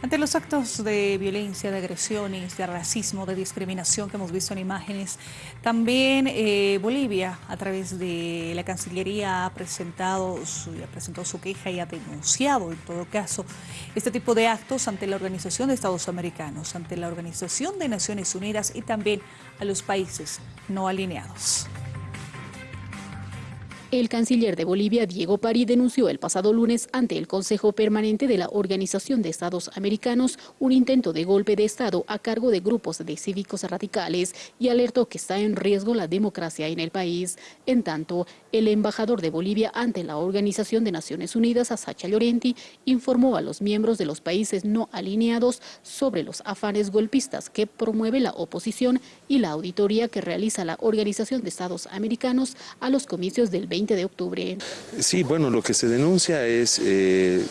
Ante los actos de violencia, de agresiones, de racismo, de discriminación que hemos visto en imágenes, también eh, Bolivia, a través de la Cancillería, ha presentado su, presentó su queja y ha denunciado, en todo caso, este tipo de actos ante la Organización de Estados Americanos, ante la Organización de Naciones Unidas y también a los países no alineados. El canciller de Bolivia, Diego Pari, denunció el pasado lunes ante el Consejo Permanente de la Organización de Estados Americanos un intento de golpe de Estado a cargo de grupos de cívicos radicales y alertó que está en riesgo la democracia en el país. En tanto, el embajador de Bolivia ante la Organización de Naciones Unidas, Sacha Llorenti, informó a los miembros de los países no alineados sobre los afanes golpistas que promueve la oposición y la auditoría que realiza la Organización de Estados Americanos a los comicios del 20 de octubre. Sí, bueno, lo que se denuncia es eh,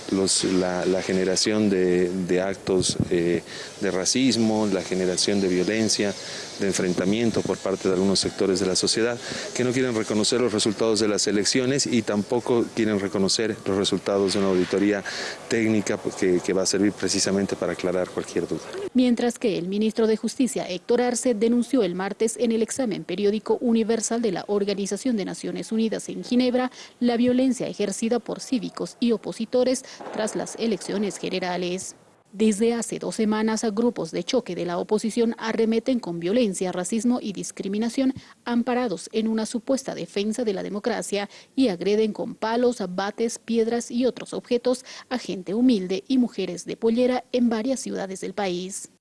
la, generación de, actos eh, de racismo, la generación de violencia, de enfrentamiento por parte de algunos sectores de la sociedad que no quieren reconocer los resultados de las elecciones y tampoco quieren reconocer los resultados de una auditoría técnica que, que va a servir precisamente para aclarar cualquier duda. Mientras que el ministro de Justicia, Héctor Arce, denunció el martes en el examen periódico universal de la Organización de Naciones Unidas en Ginebra la violencia ejercida por cívicos y opositores tras las elecciones generales. Desde hace dos semanas, grupos de choque de la oposición arremeten con violencia, racismo y discriminación amparados en una supuesta defensa de la democracia y agreden con palos, bates, piedras y otros objetos a gente humilde y mujeres de pollera en varias ciudades del país.